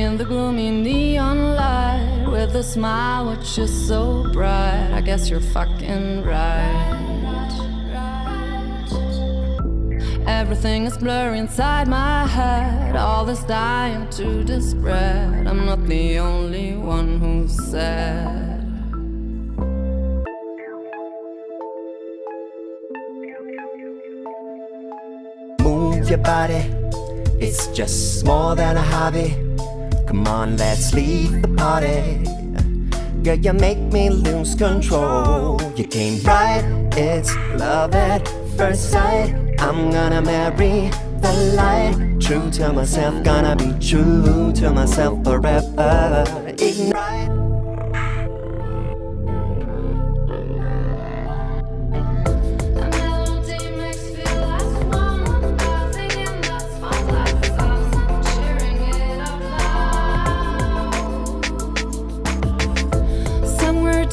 in the gloomy neon light with a smile which is so bright. I guess you're fucking right. Everything is blurry inside my head. All this dying to spread. I'm not the only one who's sad. Move your body, it's just more than a hobby. Come on, let's leave the party. Girl, you make me lose control. You came right, it's love at first sight. I'm gonna marry the light. True to myself, gonna be true to myself forever. Ignite.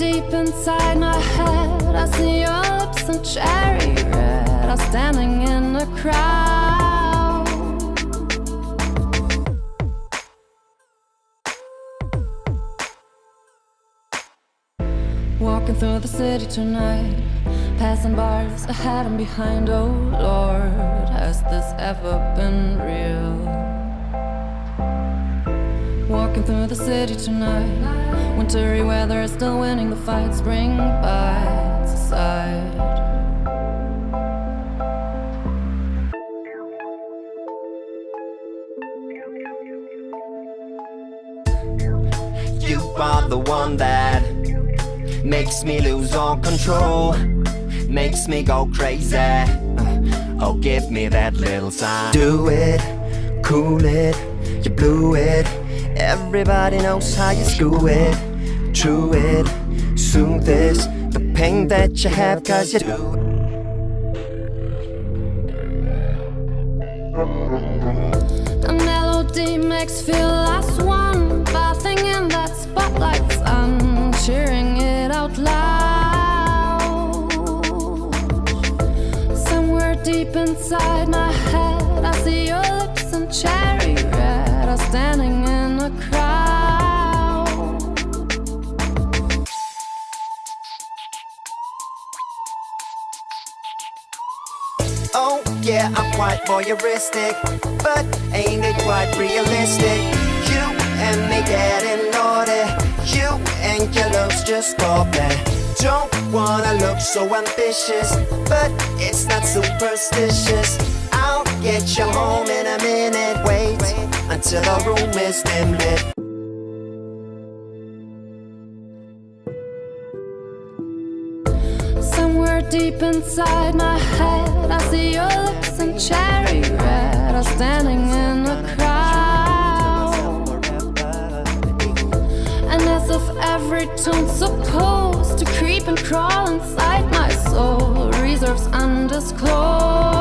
Deep inside my head, I see your lips and cherry red. I'm standing in a crowd. Walking through the city tonight, passing bars ahead and behind. Oh Lord, has this ever been real? Walking through the city tonight, wintry weather is still winning the fight. Spring bites aside. You are the one that makes me lose all control, makes me go crazy. Uh, oh, give me that little sign. Do it, cool it, you blew it. Everybody knows how you screw it, true it, soothe this. The pain that you have, cause you do. A melody makes feel as one, bathing in that spotlight. I'm cheering it out loud. Somewhere deep inside my yeah, I'm quite voyeuristic, but ain't it quite realistic? You and me getting naughty, you and your looks just play. Don't wanna look so ambitious, but it's not superstitious. I'll get you home in a minute. Wait until our room is dim Somewhere deep inside my head. I see your lips in cherry red Are standing in the crowd. And as if every tune's supposed To creep and crawl inside my soul Reserves undisclosed.